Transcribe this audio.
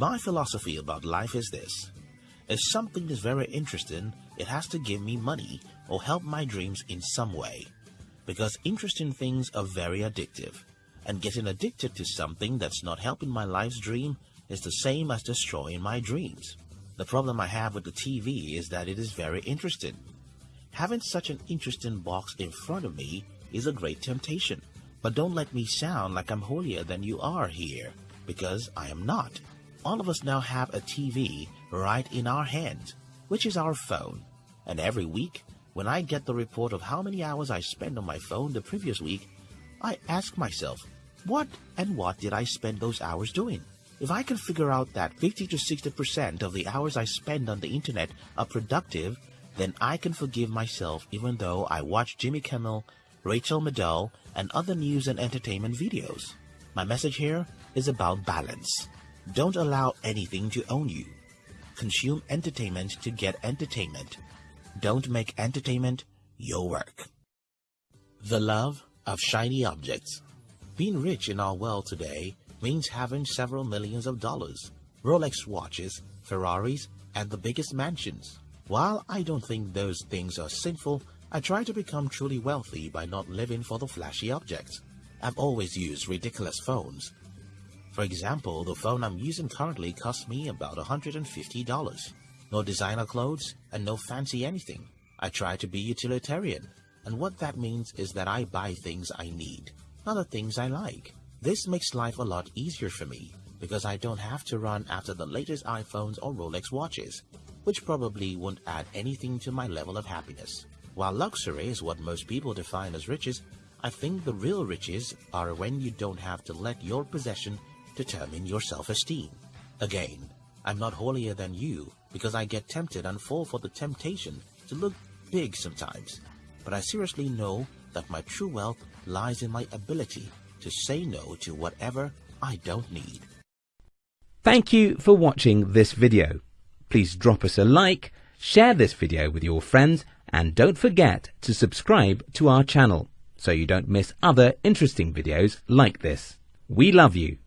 My philosophy about life is this. If something is very interesting, it has to give me money or help my dreams in some way. Because interesting things are very addictive. And getting addicted to something that's not helping my life's dream is the same as destroying my dreams. The problem I have with the TV is that it is very interesting. Having such an interesting box in front of me is a great temptation. But don't let me sound like I'm holier than you are here, because I am not. All of us now have a TV right in our hands, which is our phone. And every week, when I get the report of how many hours I spent on my phone the previous week, I ask myself, what and what did I spend those hours doing? If I can figure out that 50 to 60% of the hours I spend on the internet are productive, then I can forgive myself even though I watch Jimmy Kimmel, Rachel Maddow, and other news and entertainment videos. My message here is about balance. Don't allow anything to own you. Consume entertainment to get entertainment. Don't make entertainment your work. The love of shiny objects. Being rich in our world today means having several millions of dollars, Rolex watches, Ferraris, and the biggest mansions. While I don't think those things are sinful, I try to become truly wealthy by not living for the flashy objects. I've always used ridiculous phones. For example, the phone I'm using currently costs me about $150. No designer clothes and no fancy anything. I try to be utilitarian, and what that means is that I buy things I need, not the things I like. This makes life a lot easier for me because I don't have to run after the latest iPhones or Rolex watches, which probably won't add anything to my level of happiness. While luxury is what most people define as riches, I think the real riches are when you don't have to let your possession determine your self-esteem. Again, I'm not holier than you because I get tempted and fall for the temptation to look big sometimes. But I seriously know that my true wealth lies in my ability to say no to whatever I don't need. Thank you for watching this video. Please drop us a like, share this video with your friends, and don't forget to subscribe to our channel so you don't miss other interesting videos like this. We love you.